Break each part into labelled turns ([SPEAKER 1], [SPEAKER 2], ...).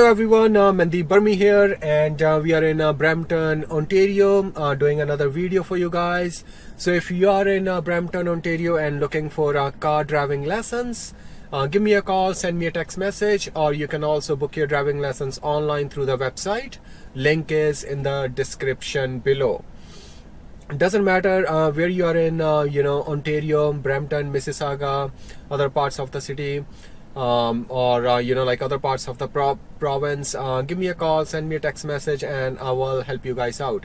[SPEAKER 1] everyone, uh, Mandeep Burmi here and uh, we are in uh, Brampton, Ontario uh, doing another video for you guys. So if you are in uh, Brampton, Ontario and looking for uh, car driving lessons, uh, give me a call, send me a text message or you can also book your driving lessons online through the website. Link is in the description below. It doesn't matter where you are in, you know, Ontario, Brampton, Mississauga, other parts of the city um, or uh, you know like other parts of the pro province uh, give me a call send me a text message and I will help you guys out.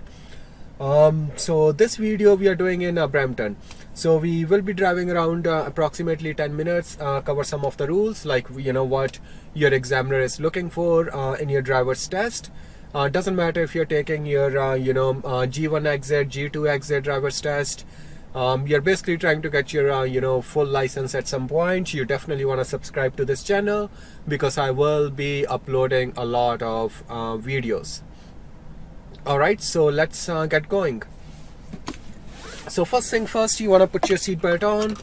[SPEAKER 1] Um, so this video we are doing in uh, Brampton. So we will be driving around uh, approximately 10 minutes uh, cover some of the rules like you know what your examiner is looking for uh, in your driver's test. Doesn't matter if you're taking your you know G1 exit G2 exit driver's test um, you're basically trying to get your uh, you know full license at some point. You definitely want to subscribe to this channel because I will be uploading a lot of uh, videos. Alright so let's uh, get going. So first thing first you want to put your seatbelt on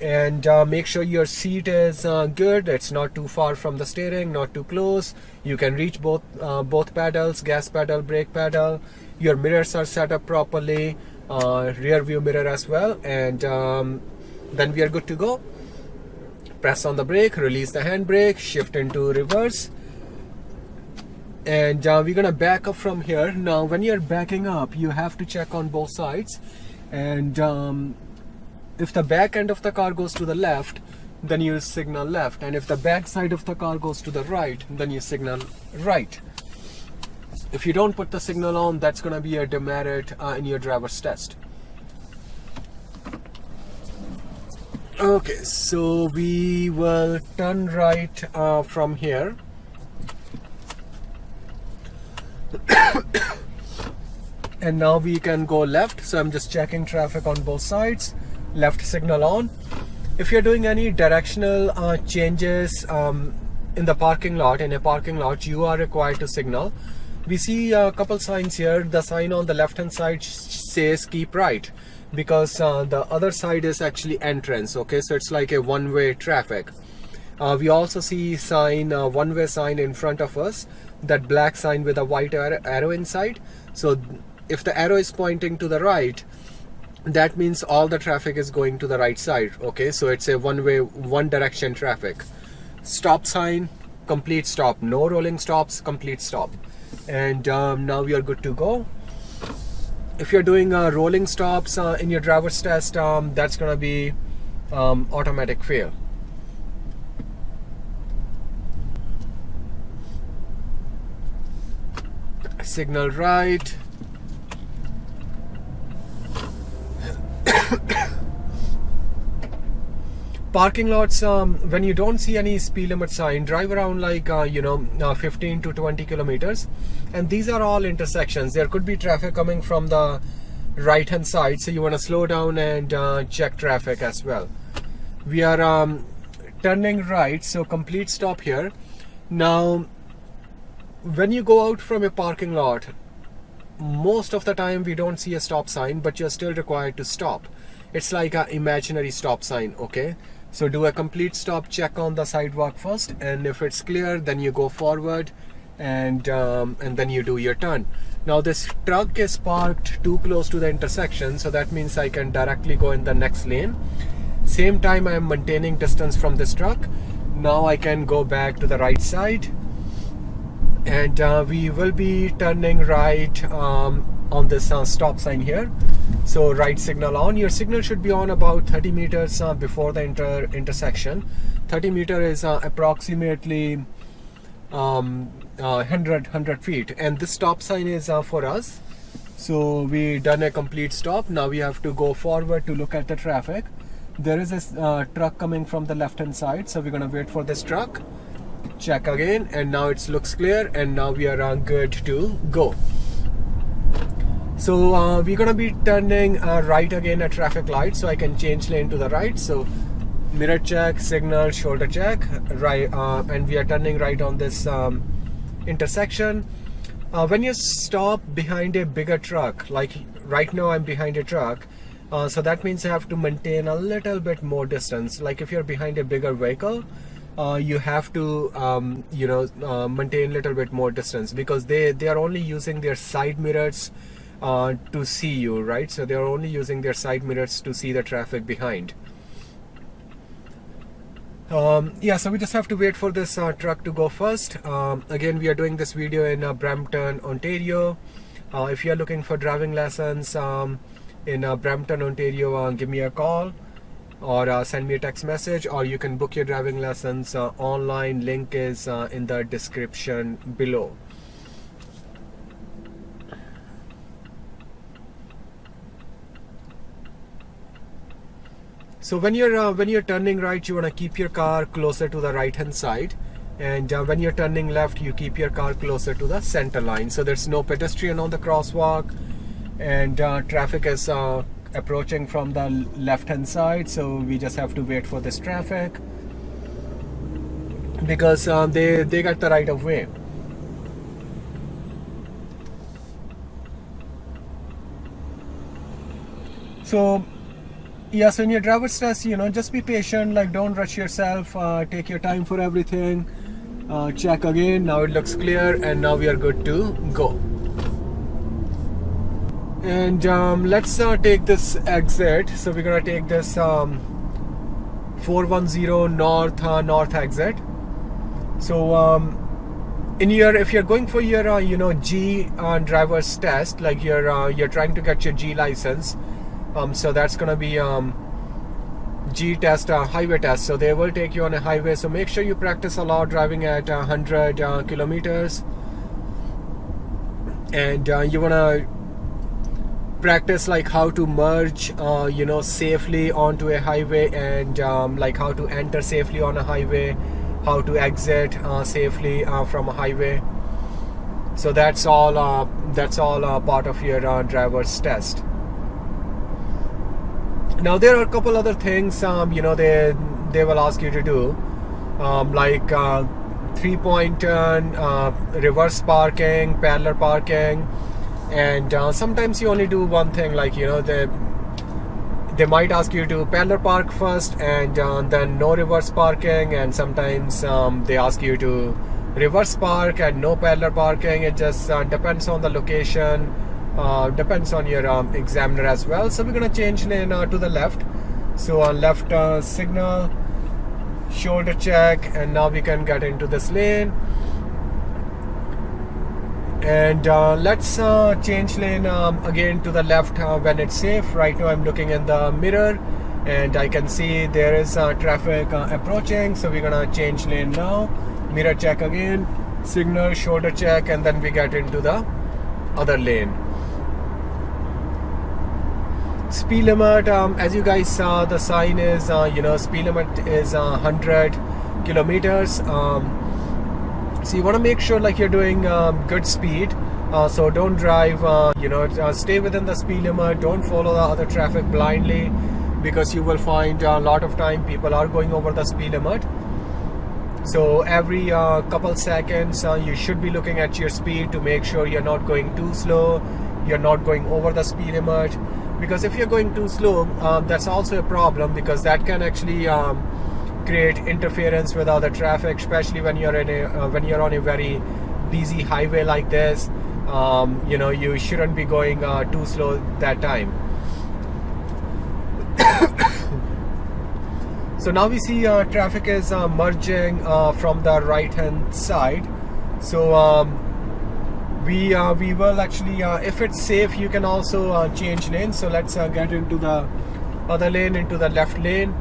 [SPEAKER 1] and uh, make sure your seat is uh, good. It's not too far from the steering not too close. You can reach both uh, both pedals gas pedal brake pedal. Your mirrors are set up properly rear view mirror as well and um, then we are good to go. Press on the brake release the handbrake shift into reverse. And uh, we're gonna back up from here. Now when you're backing up you have to check on both sides. And um, if the back end of the car goes to the left then you signal left. And if the back side of the car goes to the right then you signal right if you don't put the signal on, that's going to be a demerit uh, in your driver's test. Okay, so we will turn right uh, from here. and now we can go left. So I'm just checking traffic on both sides. Left signal on. If you're doing any directional uh, changes um, in the parking lot, in a parking lot, you are required to signal we see a couple signs here. The sign on the left hand side says keep right because uh, the other side is actually entrance okay? So it's like a one-way traffic. Uh, we also see sign uh, one-way sign in front of us that black sign with a white arrow inside. So if the arrow is pointing to the right that means all the traffic is going to the right side okay? So it's a one-way one direction traffic. Stop sign complete stop. No rolling stops complete stop and um, now we are good to go. If you're doing uh, rolling stops uh, in your driver's test um, that's gonna be um, automatic fail. Signal right parking lots um, when you don't see any speed limit sign drive around like uh, you know uh, 15 to 20 kilometers and these are all intersections. There could be traffic coming from the right hand side so you want to slow down and uh, check traffic as well. We are um, turning right so complete stop here. Now when you go out from a parking lot most of the time we don't see a stop sign but you're still required to stop. It's like an imaginary stop sign okay so do a complete stop check on the sidewalk first and if it's clear then you go forward and um, and then you do your turn. Now this truck is parked too close to the intersection so that means I can directly go in the next lane. Same time I am maintaining distance from this truck. Now I can go back to the right side. And uh, we will be turning right um, on this uh, stop sign here. So right signal on. Your signal should be on about 30 meters uh, before the inter intersection. 30 meter is uh, approximately um, 100 uh, 100 feet. And this stop sign is uh, for us. So we done a complete stop. Now we have to go forward to look at the traffic. There is a uh, truck coming from the left hand side. So we're gonna wait for this truck. Check again. And now it looks clear. And now we are good to go so uh, we're gonna be turning uh, right again at traffic light so I can change lane to the right. So mirror check signal shoulder check right uh, and we are turning right on this um, intersection. Uh, when you stop behind a bigger truck like right now I'm behind a truck uh, so that means I have to maintain a little bit more distance. Like if you're behind a bigger vehicle uh, you have to um, you know maintain a little bit more distance because they they are only using their side mirrors uh, to see you right? So they are only using their side mirrors to see the traffic behind. Um, yeah so we just have to wait for this uh, truck to go first. Um, again we are doing this video in uh, Brampton Ontario. Uh, if you are looking for driving lessons um, in Brampton Ontario give me a call or uh, send me a text message or you can book your driving lessons uh, online. Link is uh, in the description below so when you're uh, when you're turning right you want to keep your car closer to the right hand side. And uh, when you're turning left you keep your car closer to the center line. So there's no pedestrian on the crosswalk. And uh, traffic is approaching from the left hand side. So we just have to wait for this traffic. Because um, they they got the right of way. So yes in your driver's test you know just be patient like don't rush yourself uh, take your time for everything. Uh, check again now it looks clear and now we are good to go. And um, let's uh, take this exit. So we're gonna take this um, 410 north uh, north exit. So um, in your if you're going for your uh, you know G uh, driver's test like you're you're trying to get your G license um, so that's gonna be um, G test uh, highway test. So they will take you on a highway. So make sure you practice a lot driving at 100 kilometers. And you wanna practice like how to merge uh, you know safely onto a highway and um, like how to enter safely on a highway how to exit uh, safely uh, from a highway. So that's all uh, that's all uh, part of your uh, driver's test now there are a couple other things um, you know they they will ask you to do. Um, like three point turn reverse parking parallel parking and uh, sometimes you only do one thing like you know they they might ask you to parallel park first and uh, then no reverse parking and sometimes um, they ask you to reverse park and no parallel parking. It just uh, depends on the location uh, depends on your um, examiner as well. So we're gonna change lane uh, to the left. So on left uh, signal shoulder check and now we can get into this lane. And uh, let's uh, change lane um, again to the left uh, when it's safe. Right now I'm looking in the mirror and I can see there is traffic approaching. So we're gonna change lane now. Mirror check again signal shoulder check and then we get into the other lane speed limit um, as you guys saw the sign is uh, you know speed limit is 100 kilometers. Um, so you want to make sure like you're doing um, good speed. Uh, so don't drive uh, you know uh, stay within the speed limit don't follow the other traffic blindly because you will find a lot of time people are going over the speed limit so every uh, couple seconds uh, you should be looking at your speed to make sure you're not going too slow you're not going over the speed limit because if you're going too slow um, that's also a problem because that can actually um, create interference with other traffic, especially when you're in a uh, when you're on a very busy highway like this. Um, you know, you shouldn't be going uh, too slow that time. so now we see uh, traffic is uh, merging uh, from the right hand side. So um, we uh, we will actually, if it's safe, you can also change lanes. So let's get into the other lane, into the left lane.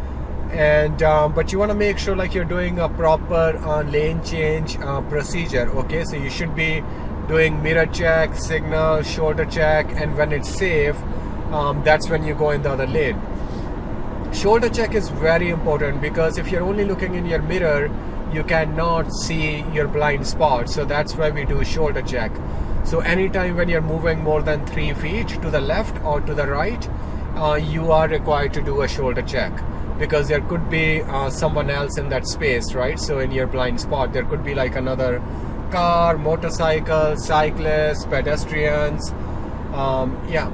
[SPEAKER 1] And um, but you want to make sure like you're doing a proper uh, lane change uh, procedure okay? So you should be doing mirror check signal shoulder check and when it's safe um, that's when you go in the other lane. Shoulder check is very important because if you're only looking in your mirror you cannot see your blind spot. So that's why we do shoulder check so anytime when you're moving more than three feet to the left or to the right uh, you are required to do a shoulder check because there could be uh, someone else in that space right? So in your blind spot there could be like another car motorcycle cyclists pedestrians um, yeah.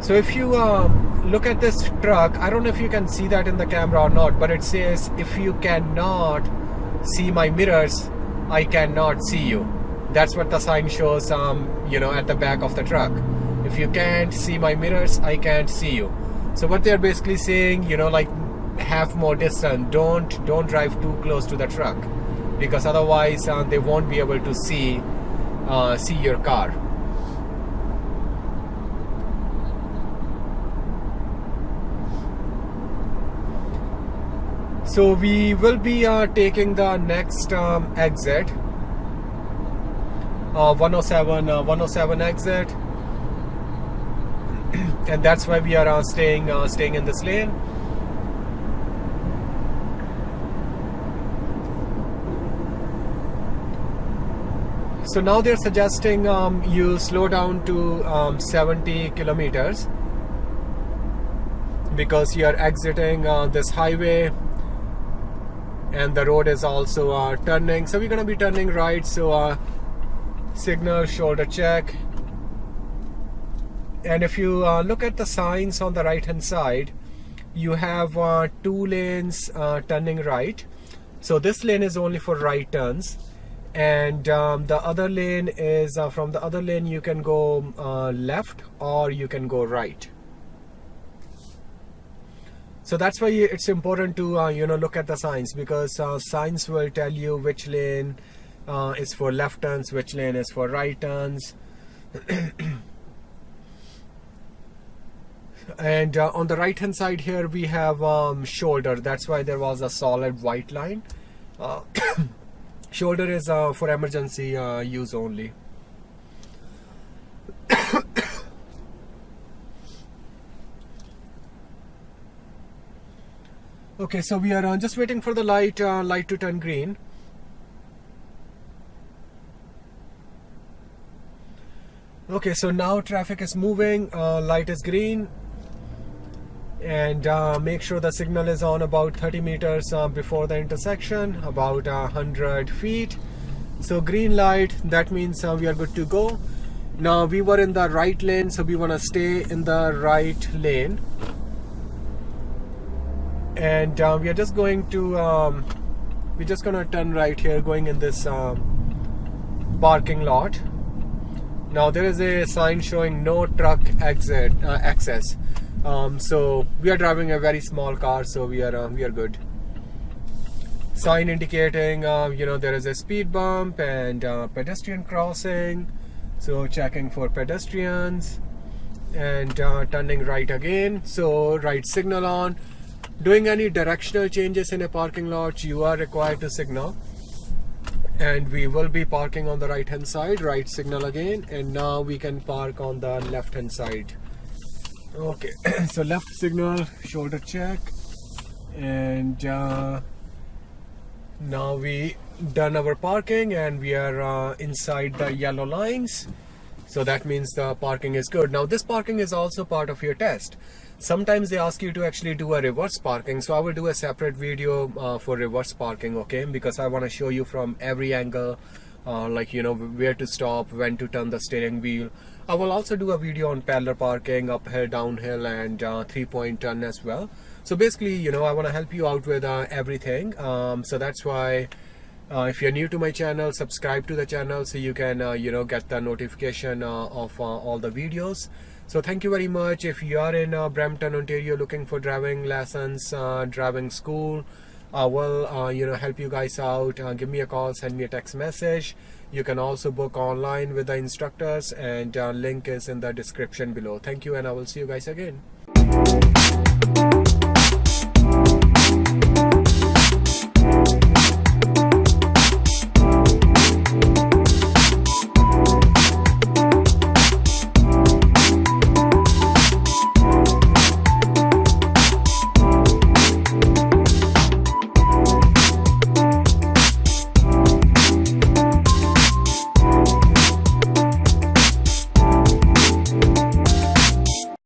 [SPEAKER 1] So if you uh, look at this truck I don't know if you can see that in the camera or not but it says if you cannot see my mirrors I cannot see you. That's what the sign shows um, you know at the back of the truck. If you can't see my mirrors I can't see you. So what they're basically saying you know like have more distance. Don't don't drive too close to the truck because otherwise uh, they won't be able to see uh, see your car so we will be uh, taking the next um, exit. Uh, 107 uh, 107 exit. And that's why we are uh, staying uh, staying in this lane. So now they're suggesting um, you slow down to um, 70 kilometers because you are exiting uh, this highway and the road is also uh, turning. So we're gonna be turning right so uh, signal shoulder check. And if you uh, look at the signs on the right hand side you have uh, two lanes uh, turning right. So this lane is only for right turns. And um, the other lane is uh, from the other lane you can go left or you can go right so that's why it's important to uh, you know look at the signs because uh, signs will tell you which lane uh, is for left turns which lane is for right turns. And uh, on the right hand side here we have um, shoulder. That's why there was a solid white line. Uh, shoulder is uh, for emergency use only okay so we are uh, just waiting for the light uh, light to turn green. Okay so now traffic is moving uh, light is green. And uh, make sure the signal is on about 30 meters uh, before the intersection about 100 feet. So green light that means uh, we are good to go. Now we were in the right lane so we want to stay in the right lane and uh, we are just going to um, we're just gonna turn right here going in this um, parking lot. Now there is a sign showing no truck exit uh, access. Um, so we are driving a very small car so we are uh, we are good. Sign indicating uh, you know there is a speed bump and uh, pedestrian crossing. So checking for pedestrians. And uh, turning right again. So right signal on doing any directional changes in a parking lot you are required to signal. And we will be parking on the right hand side right signal again. And now we can park on the left hand side. Okay so left signal shoulder check. And uh, now we done our parking and we are uh, inside the yellow lines so that means the parking is good. Now this parking is also part of your test. Sometimes they ask you to actually do a reverse parking. So i will do a separate video uh, for reverse parking okay? Because i want to show you from every angle uh, like you know where to stop when to turn the steering wheel. I will also do a video on parallel parking uphill downhill and uh, three point turn as well. So basically you know i want to help you out with uh, everything. Um, so that's why uh, if you're new to my channel subscribe to the channel so you can uh, you know get the notification uh, of uh, all the videos. So thank you very much. If you are in uh, Brampton Ontario looking for driving lessons uh, driving school I will you know help you guys out give me a call send me a text message. You can also book online with the instructors and link is in the description below. Thank you and I will see you guys again